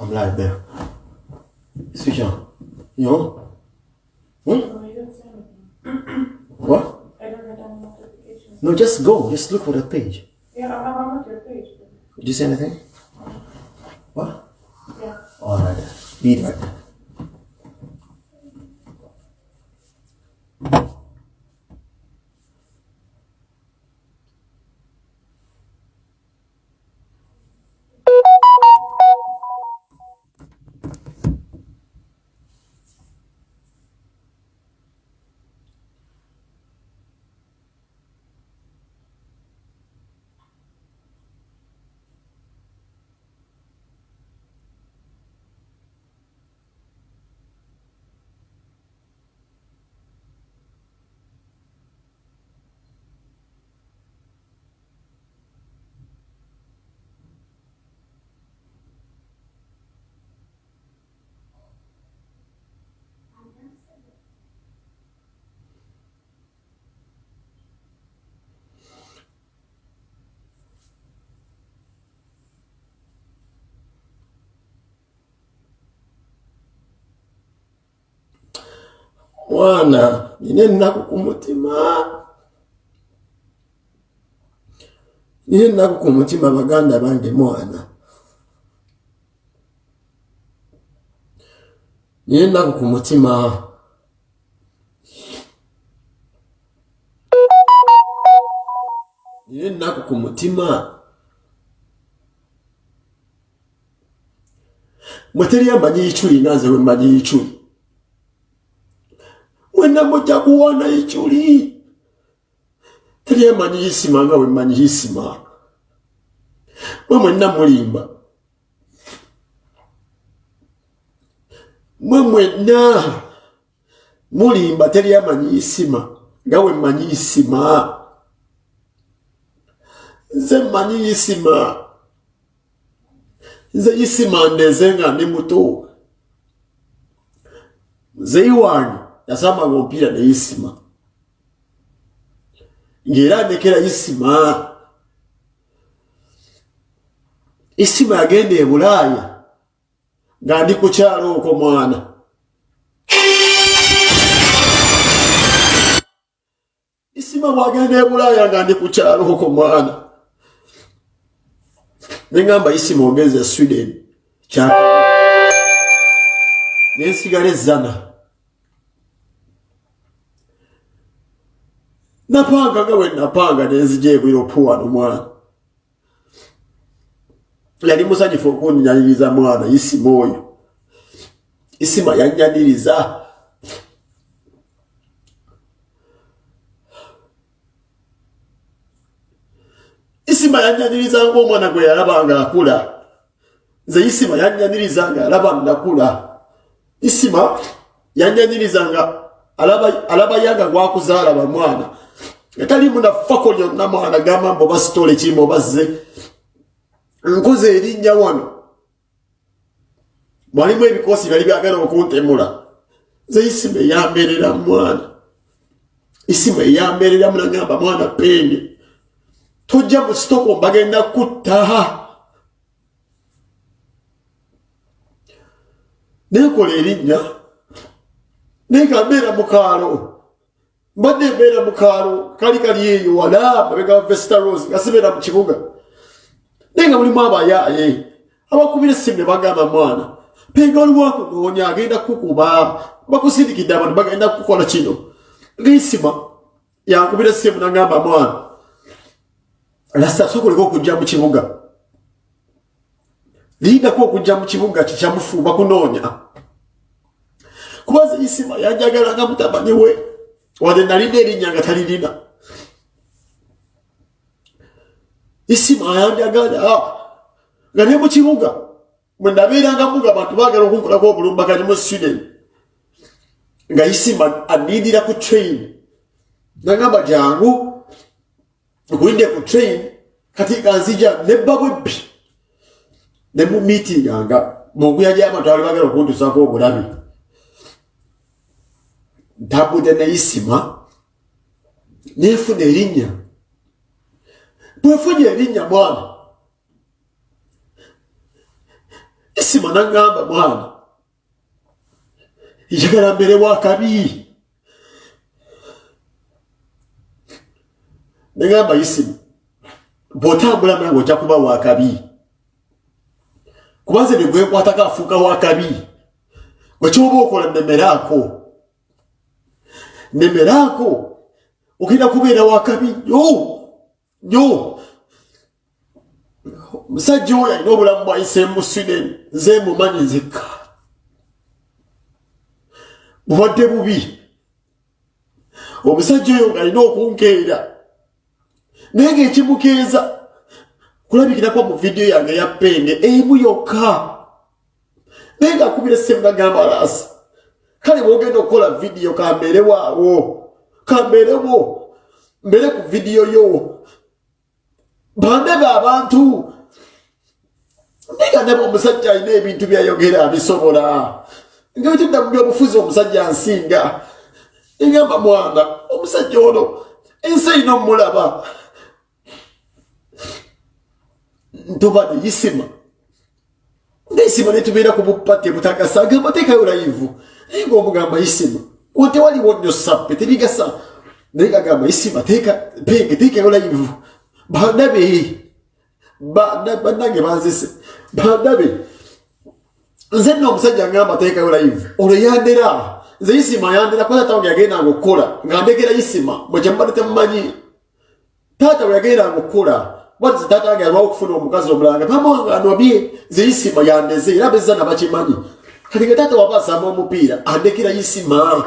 I'm live there. Switch on. You on? Hmm? No, you don't say anything. What? I don't get any notifications. No, just go. Just look for the page. Yeah, I'm, I'm at your page. Did you say anything? What? Yeah. Alright. Be right mwana nyine nako ku mutima nyine nako ku mutima baganda bange mwana. Nyine nako ku mutima nyine nako ku mutima muteri y'amagi y'icuri nazewe magi y'icuri mwenna mujja kuwona icyuli teri amanyi isima nga we mmanyi isima mwe mwenna mulimba. Mwe mwenna mulimba teri amanyi isima nga we mmanyi isima nze mmanyi isima nze isima ndeze nga ndi muto. Muzeyi wange yasambanga omupiira neisima ngaera ndekera isima. Isima yagenda e bulaaya nga ndi ku kyalo okwo mwana. Isima bwagenda e bulaaya nga ndi ku kyalo okwo mwana. Neŋŋamba isima ogenza e sweden. Kya nensigala ezzana napanga nga we napanga nenzija puwa wano mwana. Yali musanyufu okunyaniriza mwana isima oyo isima yanyaniriza isima yanyaniriza ngaomwana gwe yalaba nga akula. Nze isima yanyaniriza nga alaba nakula isima yanyaniriza nga alaba, alaba yanga gwakuzaala bamwana etali munafako lyonna mwana gamba mba oba sitole kimu obazze nkoze erinnya wano. Mwalimu ebikoosi byali byagala okuntemula. Nze isima eyamberera mwana. Isima eyamberera munagamba mwana penge tojja mu sitoko mbagenda kuttaha nekola erinnya nenga mbeera mukaalo mbadde mbeera mukaalo kali kali eyo wala mabega vesta rose nga sibeera mu kibuga. Naye nga mulimu abayaaye abakubira essimu ne bagamba mwana penga oliwakunoonya agenda kukuba bakusindikidde abantu bagenda kukola kino. Ngaisima yankubira essimu nagamba mwana lasta sokoleka okujja mu kibuga. Lindako okujja mu kibuga kikyamufuuba kunoonya kubaza isima yanjagala nga mutamanyi we. Wadde nalina erinnya nga talirina isima yanjagala nga ne mu kibuga bwe nabeeranga muga abantu baagala okunkolako obulumbaganyi mu sweden nga isima anindira ku train. Nagamba jangu okulinde ku train kati kanzija nebba bwebbi ne mu miitinganga munguya gy'abantu bali bagala okuntusako obulabi ntambudde neisima nefuna erinnya bwefunye erinnya mwana. Isima naŋŋamba mwana. Njagala mbere wakabi neŋŋamba isimu bw'otambula nange ojja kuba wakabi kubanze ne gwekwatako afuuka wakabi wekyoba okola nemeraako nemeraako ogenda kubeera wakabi nnyo nnyo omusajja oyo alina obulamu bwayiseemu sweden nze mumanyi nzekka bubadde bubi. Omusajja oyo ng'alina okunkeera. Naye ngaekimukeeza kulabikirako mu vidiyo yange ya penge emu yokka. Naye ngaakubira essemu nagamba laasi kale bwogenda okukola vidiyo kambeerewaawo kambeerewo mbeere ku vidiyo yo. Bandebe abantu. Naye nga ndaba omusajja alina ebintu byayogera bisobola nga bitudda mu byobufuzi omusajja nsinga. Egamba mwana omusajja ono ensi erina omulaba. Ntobade yisima ngaisima netubeera ku bupate butagasa agamba teekayo layivu naye ngaomugamba yisima onte waliwo nnyo sappe tebigasa. Naye gagamba yisima penge teekayo layivu bandabe bannange banzise. Bandabe nze nno omusajja ngamba teekayo layivu olwo yandera. Nze yisima yandera kuba taata wange yagendanga okukola nga ndekera yisima bwekyamubadde temumanyi. Taata we yagendanga okukola wati taata wange alwawo okufuna omukazi omulanga? Pamanga anobye nze yisima yandeze era beza nabakimanyi kati nga taata waba asamba omupiira andekera yisima.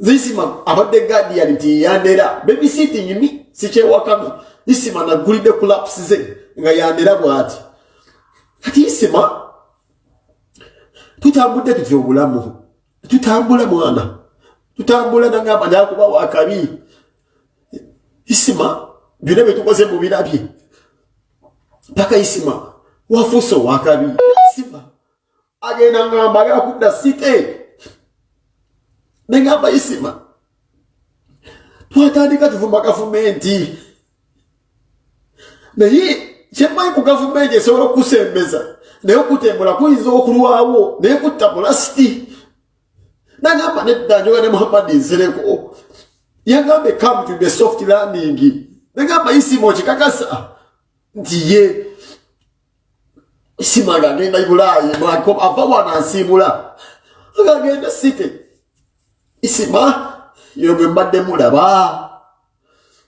Nze yisima abadde gadian nti yandera. Babysitting sikyewakami yisima nagulidde kulapusi ze nga yandera bwati. Kati yisima tutambudde tutya obulamu? Tutambula mwana. Tutambula nagamba nakuba wakabi isima byonna byetukoze mu birabye paka isima wafuuse owakabi isima agenda ngamba agala kudda site. Negamba isima. Twatandika tuvuma gavumenti. Naye kyemmanyi ku gavumenti esobola okukusembeza naye okutembula kuyinza okulwawo naye kutta mulasiti nagamba nedda njoga ne muhammadi nsereko yagambe come to the soft landing nagamba isima okikakasa nti ye isima ngagenda ibulaayi ava wana nsiibula agagenda site. Isima yogwe mbadde mulaba.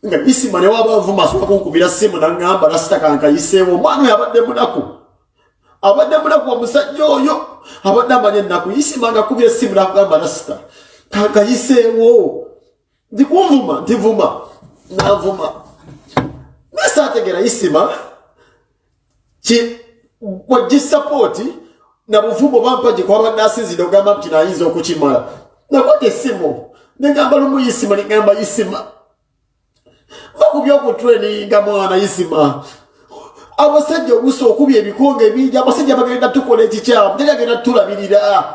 Nga isima newaba nvuma asobola kunkubira simu nagamba nasitakankaiseewo omwana oyo abadde munaku. Abadde munaku omusajja oyo abadde amanya ennaku. Isima nga kubira esimu nakugamba nasita kankayiseewo ndikunvuma ntivuma navuma nasategera isima wagisapooti nabuvumu bampaje kwabadde asinzire ogamba nti nayinza okukimala. Nakwata esimu negamba lumu isima negamba isima vakubyokutreninga mwana isima abasajja oluusi okubya ebikonge bingi abasajja bagenda tukola ekikyamu teri agenda tulabirira.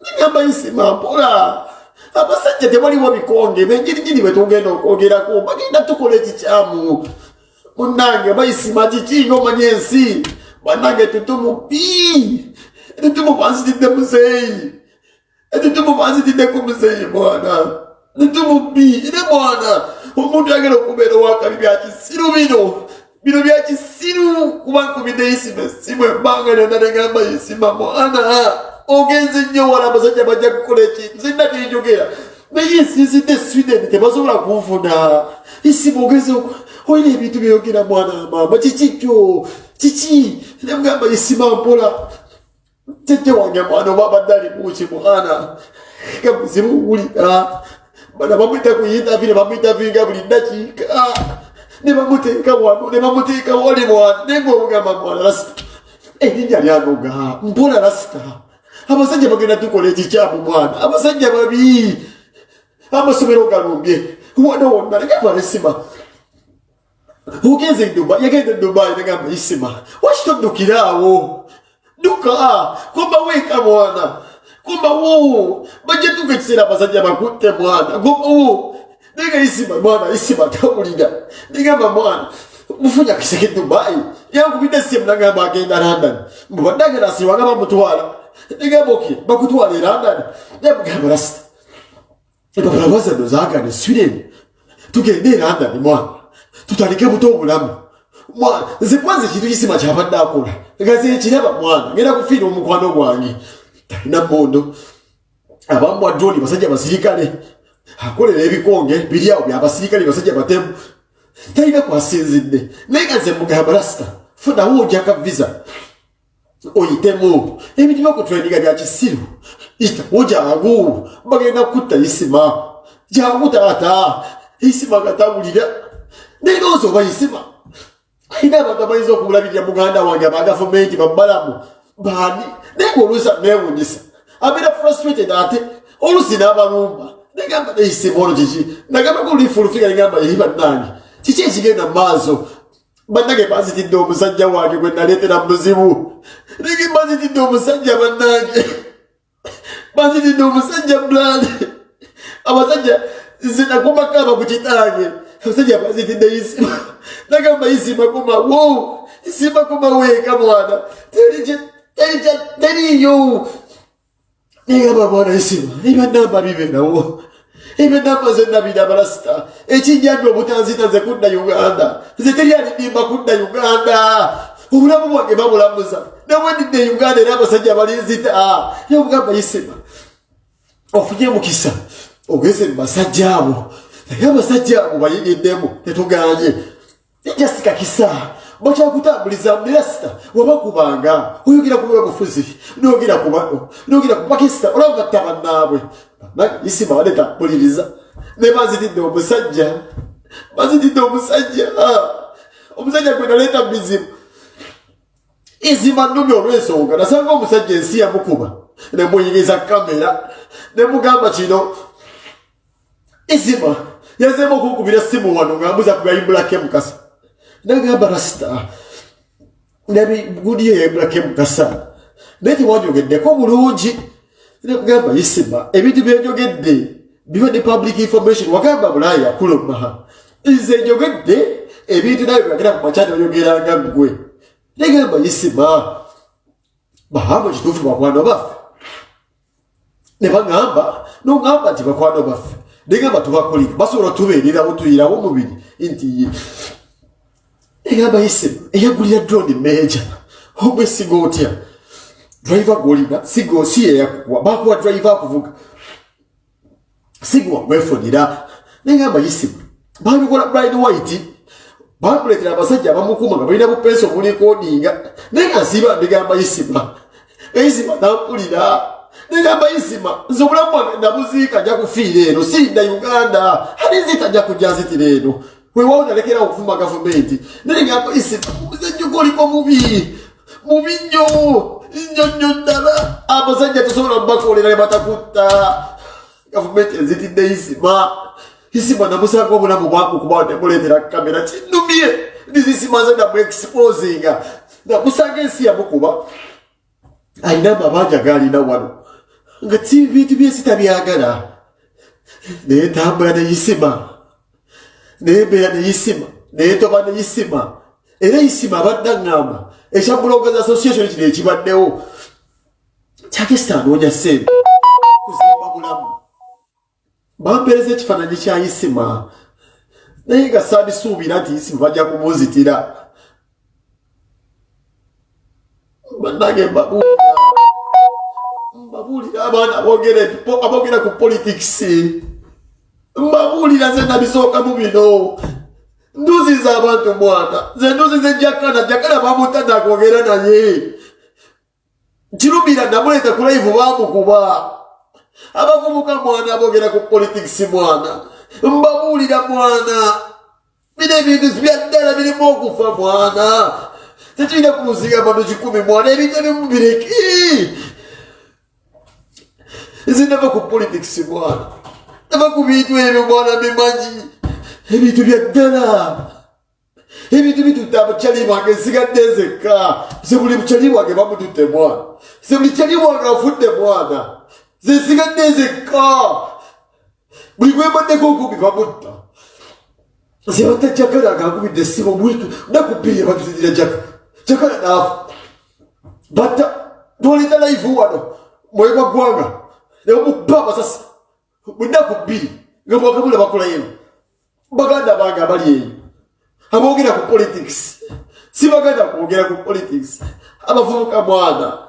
Negamba isima mpola abasajja tewaliwo bikonge benjirigiri bwetugenda okwogerako bagenda tukola ekikyamu munange bayisima kiki ngaomanya ensi banange tutumu pi tutumu banzitidde muzeeyi tutumu banzitiddeku muzeeyi mwana. Tutumu pi ne mwana. Omuntu agenda okubeera owakabi byakisiru bino. Bino byakisiru kuba nkubidde isima esimu ebbanga lyonna negamba isima mwana. Ogenze nnyo wala abasajja bajja kukola ekintu. Zinna tinjogera naye ensinzidde sweden tebasobola kunfuna. Isimu ogenze olina ebintu byeyogera mwana mama. Kiki kyo kiki nemugamba isima mpola. Jjajja wange mwana oba abadde ali muki mwana nga muzibu wulira bana bamwita ku yintavire bamwitavinga buli dakiika ne bamuteeka wano ne bamuteeka wali mwana. Naye ngaomugamba mwana lasita erinnya lyanoga mpola lasita abasajja bagenda tukola ekikyamu mwana. Abasajja babi amasomero galumbye wona wonna negamba nesima ugenze duba yagenze dubai negamba isima wakitoddukiraawo duka kumba weeka mwana kumba wo bajja tuka ekiseera abasajja bakutte mwana kumba wo nega isima mwana isima tawulira. Negamba mwana mufunya kiseke dubai yankubidde simu nagamba agenda london. Mubadagera asiwanga bamutwala negamba oki bakutwala e london. Yamugamba rasita empapula wazano zagane sweden tugende e london mwana tutandike buto obulamu. Nze kwanza ekintu kisima kyabadde akola. Nga zekiraba mwana ngenda kufiira omukwano gwange. Talina mondo abamwa droni basajja basirikale. Akolera ebikonge biri awo byabasirikale basajja batemu. Talina kwasinzidde. Naye nga nze mugamba rasita funawo ojaka visa. Oyitemu. Ebintu byokutreninga bya kisiru. Itawo jangu bagenda kutta isima jangu taata. Isima gatabulira nayinoozi oba isima ayina abantu abayinza okumulabirira muganda wange aba gavumenti babalamu baani naye ngaoluusa newunyisa abeera frustrated ate. Oluusi n'abalumba negamba neisima olwo kiki nagamba kulifulufiga negamba yeri bannange kiki ekigenda mu maaso? Bannange bazitidde omusajja wange gwe naleetera muzibu. Nege bazitidde omusajja bannange. Bazitidde omusajja blad abasajja nze nakumakaba ku kitange abasajja bazitidde isima nagamba isima komawo isima komaweeka mwana. Teriyo negamba mwana isima ebyanamba bibeerawo ebyanamba ze nabira abalasita ekinjambi obutanzita ze kudda uganda. Nze teri alidimba kudda uganda. Obulamu bwange babulamuza. Nabwendidde uganda era abasajja balinzita yamugamba isima ofunye mukisa ogeze mubasajja abo naye abasajja abo bayiriddemu tetuganye. Ejasika kisa bakyakutambuliza mulasita wabakubanga oyogera ku bwebufuzi nogera ku pakisita olaba ttabannaabwe isima badetambuliriza ne bazitidde omusajja bazitidde omusajja. Omusajja gwe naleeta bizibu izima nnumi olw'ensonga nasanga omusajja ensi yamukuba nemuyiriza kamera nemugamba kino izima yazeemu okukubira simu wano ngaambuza ku yaibulake mukasa nagamba rasita nabigudiyo yaibulake mukasa naye tewanjogeddeko bulungi. Nekugamba isima ebintu byenjogedde bibadde public information. Wagamba bulaaya yakuluma nze njogedde ebintu naye byagera ku makyani oyogeranga ggwe. Negamba isima bahambe kituufu bakwano baffe ne bagamba nogamba nti bakwano baffe negamba tubakolire basobola tubeererawo tuyirawo omubiri. Nti egamba isima eyagulira drone meja omwesiga otya? Driver golina sigo si yeyakukuwa bakuwa driver akuvuga. Sigo wamwefunira negamba isima babikola brian white. Bamuletera abasajja abamukuma nga balina bupensi omulikodinga naye nga nsiiba negamba isima isima nampulira negamba isima nze obulamu bwange nabuziika nja kufiira eno siinda uganda. Alizita nja kujja nzitira eno. Wewawo nalekera okuvuma gavumenti. Negamba isima omuzenjuka oliko mubi mubi nnyo nnyo nnyo ddala. Abasajja tosobola mubakolera ne batakutta. Gavumenti enzitidde isima. Isima namusanga obulamu bwangu kuba nemuleetera kamera kinumye nizisima ze namuexposinga namusanga ensi yamukuba. Alina amabanja gaalina wano nga bintu byensi tabyagala naye tambula neyisima naye mbeera neyisima naye toba neyisima era isima abadde aŋŋamba. Ekya bloggers association kino ekibaddewo. Kyakesa anoonya sente kuzimba bulamu. Bampeereza ekifaananyi kya isima naye nga saabisuubira nti isima bajja kumuzitira bannange mbabuulira abaana aboogera ku politikisi mbabuulira nze nabisookamu bino. Nduziza abantu mwana nze nduziza jakana jakana bamutanda akwogera naye kirumira namuleeta ku laivu bamukuba abavubuka mwana aboogera ku politikisi mwana. Mbabuulira mwana. Bino ebintu byaddala birimu okufa mwana. Tetulina kumuziga abantu kikumi mwana. Ebintu ebimu bireki nze nava ku politikisi mwana nava ku bintu ebyo mwana bimanyi ebintu byaddala ebintu bitutte abakyali bange nsigadde nzekka ze buli mukyali wange bamututte mwana ze buli kyali wange afudde mwana ze nsigadde nzekka buli gwembaddeko okumbi bamutta zebata jakala agakubidde essimu bwitu nakubiri batuzidira jaka jakala naafa batta twalinda laivu wano mwegwa ggwanga nemukuba amasasi munaku bbiri nga mwakabula bakulayo baganda bange abali eyo aboogera ku politics. Si baganda kwogera ku politics. Abavubuka mwana.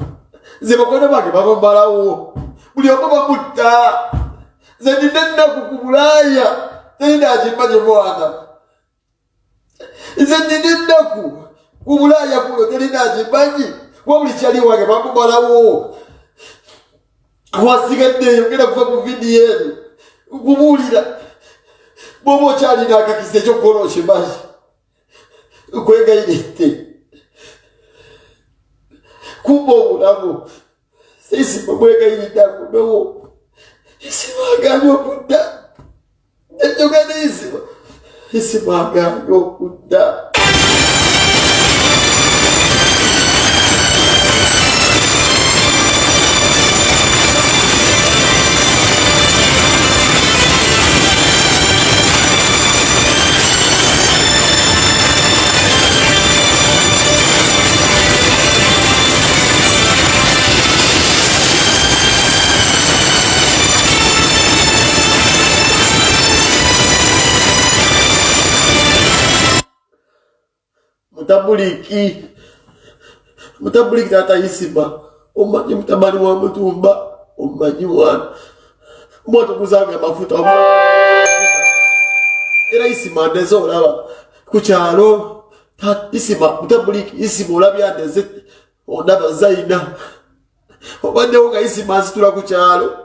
Ze bakono bange babamalawo buli omu bamutta. Ze nina ennaku ku bulaaya. Teninakimanye mwana. Nze nina ennaku ku bulaaya kuno. Teninakimanye wabuli kyali wange bamumalawo gwasigaddeyo genda kuva ku vidiyo eno gubuulira bwoba okyalina akakisa ekyokukola okimanyi nkwegayiridde kumba obulamu sisima bwegayiridde akunowo isima aganye okudda ekyogendeisima isima aganye okudda mutabuliki. Mutabuliki tata isiba omanyi mutabani wa mutumba. Omanyi wana mwatukuzanga amafuta era isima ndeze olaba kukyalo isima mutabuliki isima olabya ndeze ondaba zaina obaddewo nga isima nzitula ku kyalo.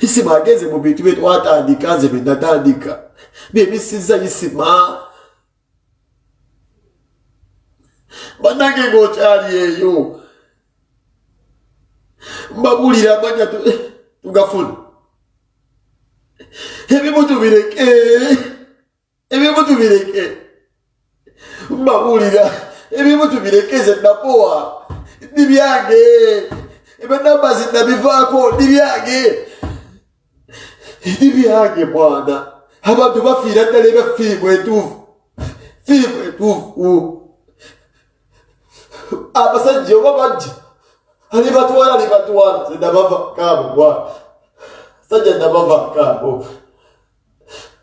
Isima ageze mu bintu byetwatandika nze byenatandika byebisiza isima banange ngaokyali eyo mbabulira amanya tugafuna. Ebimu tubireke ebimu tubireke mbabulira. Ebimu tubireke napowa ndi byange. Ebanamba zinabivaako ndi byange. Ndi byange mwana. Abantu bafiira ddala ebya firimu etuufu. Firimu etuufu abasajja oba bajja? Alibatwala alibatwala zenabava kaabo bwana sajja nabava kaabo.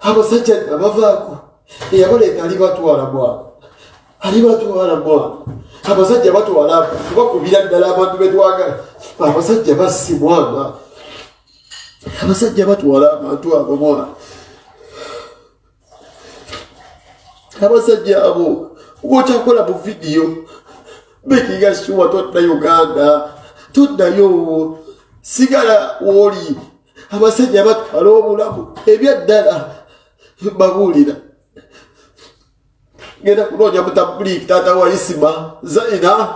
Abasajja nabavaako. Eyabaleeta alibatwala bwana alibatwala bwana abasajja batwala tubakubira ddala abantu betwagala abasajja bassi mwana abasajja batwala abantu abo mwana abasajja abo gwokyakola mu vidiyo bekinga shuwa todda uganda toddayo sigala wooli abasajja batwala obulamu ebyaddala babuulira. Genda kunoonya mutabuliki taata wa isima zaina.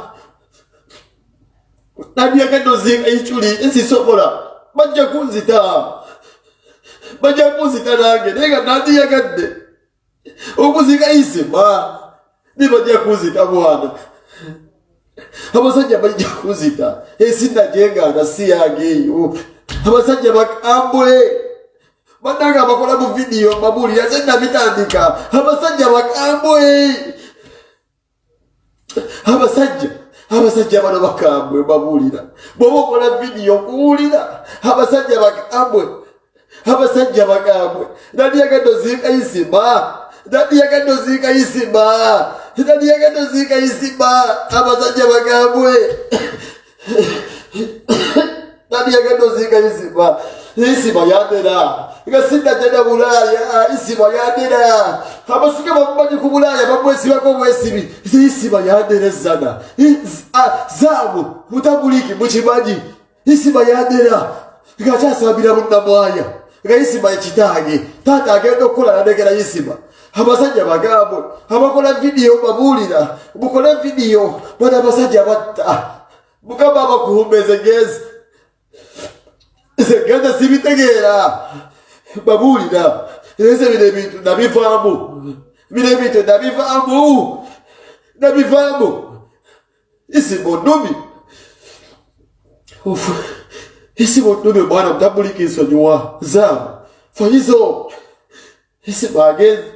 Nabyagenda ozinga iculi esisobola bajja kunzita. Bajja kunzita nange naye nga nandiyagadde. Okuzinga isima nibajja kunzita mwana abasajja bajja kuzita esinda gyengana si yange eyo abasajja bakambwe bananga bakola mu vidiyo mbabuulira ze nabitandika abasajja bakambwe abasajja abasajja bano bakambwe mbabuulira bwoba okola vidiyo kuwulira. Abasajja bakambwe abasajja bakambwe. Nandiyagadde ozinga isima nandiyagadde ozinga isima nandiyagadde ozinga isima abasajja bagambwe nandiyagadde ozinga isima isima yandera nga sinajjana bulaaya isima yandera abasika bamumanyi ku bulaaya bamwesibako bwesibi isima yanderezana zaabu mutabuliki mukimanyi isima yandera ngakyasambira munnamwaya nga isima ekitange taata agenda okukola nanegera isima abasajja bagambwe abakola vidiyo babuulira mukole vidiyo bana abasajja batta. Mukama abakuhumbeze gezi zegenda sibitegeera. Babuulira. Ese bino ebintu nabivaamu. Bino ebintu nabivaamu. Nabivaamu. Isimu nnumi isimu nnumi mwana mutabulika ensonyiwa. Zaamu. Fanyizo isimu agezi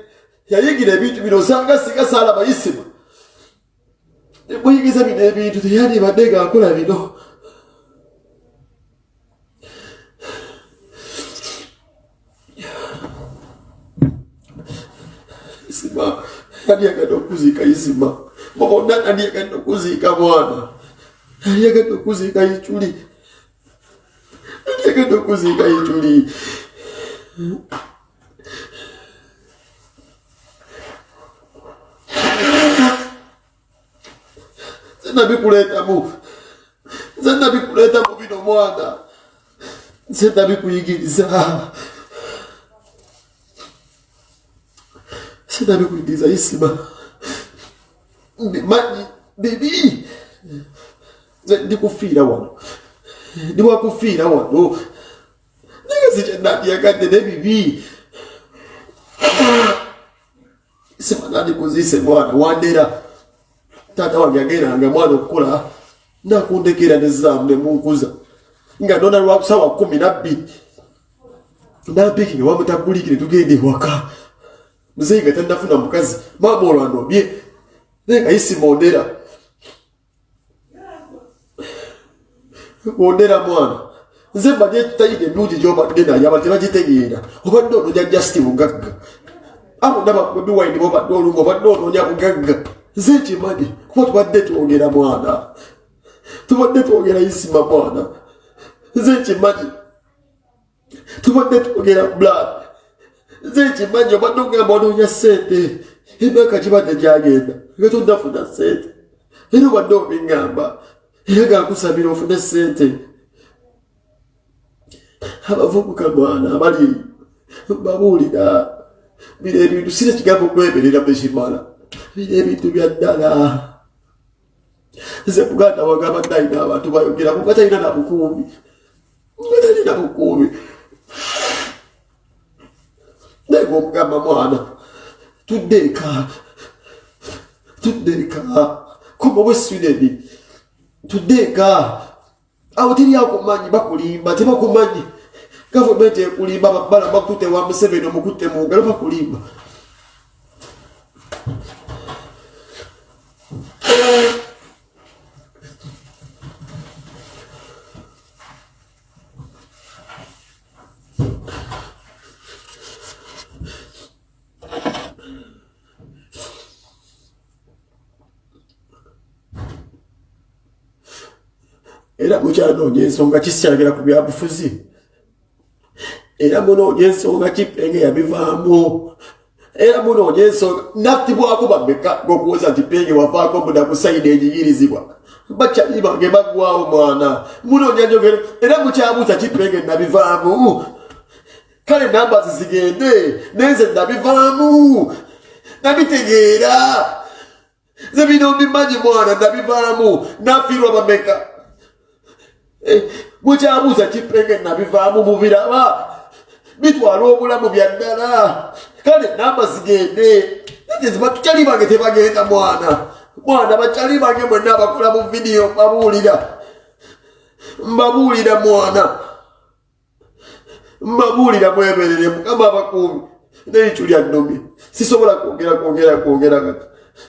yayigira ebintu bino osanga singa saala bayisima. Muyigiza bino ebintu teyandibadde ngaakola bino. Isima yandiyagadde okuziika isima bobonna nandiyagadde okuziika mwana. Nandiyagadde okuziika iculi nandiyagadde okuziika iculi nze nabikuleetamu nze nabikuleetamu bino mwana nze nabikuyigiriza nze nabikuyigiriza isima mbimanyi bibi nze ndikufiira wano. Ndiwakufiira wano. Naye si kyenandyagadde nebibi isima nandikuziise mwana wandera taata wange agendanga mwana okukola nakundekera nezaamu nemunkuza nga nona lwakusawa kumi nabbiri nampiki nga wamutagulikire tugende ewaka muzeyi nga tanafuna mukazi maama olwanobye naye nga isimondera ondera mwana nze mbaje tayina emyugi gyobadde naye aba tebagitegeera obadde onoonya jasiti bugagga abo nababiwaini bobadde olunga obadde onoonya bugagga nze nkimanyi kuba tubadde twogera mwana? Tubadde twogera isima mwana? Nze nkimanyi tubadde twogera blood? Nze nkimanyi obadde ogamba onoonya sente emyaka kibadde gyagenda nga tonnafuna sente era obadde obiŋŋamba era gankusabira ofune sente abavubuka mwana abali babuulira bino ebintu sira ekigambo okwemerera bekimala bino ebintu bya ddala. Nze muganda wange abadde alina abantu bayogera kuba talina na bukuumi nga talina bukuumi naye ngaomugamba mwana tudde eka. Tudde eka. Koma bwe swideni tudde eka. Awo teri akumanyi bakulimba tebakumanyi. Gavumenti ekulimba babala bakutte wa museveni omukutte mu ngalo bakulimba era mukyanoonya ensonga kisikyagera ku byabufuzi. Era munoonya ensonga kipenge yabivaamu. Era munoonya ensonga nattibwako bameka gokuwoza nti penge wavaako muda kusayina egiyirizibwa bakyali bange baggwawo mwana. Munoonya njogera era mukyabuuza kipenge nabivaamu kale namba zizigende nenze nabivaamu nabitegeera. Ze bino mbimanyi mwana nabivaamu nafiirwa bameka bwekyabuuza kipenge nabivaamu mubiraba bitwala obulamu bya ddala. Kale namba zigende. Tukyali bange tebagenda mwana. Mwana bakyali bange mwenna abakola mu vidiyo mbabuulira. Mbabuulira mwana. Mbabuulira mweberere mukama abakuumi. Neyicu lya nnomi sisobola kwogera kwogera kwogera kati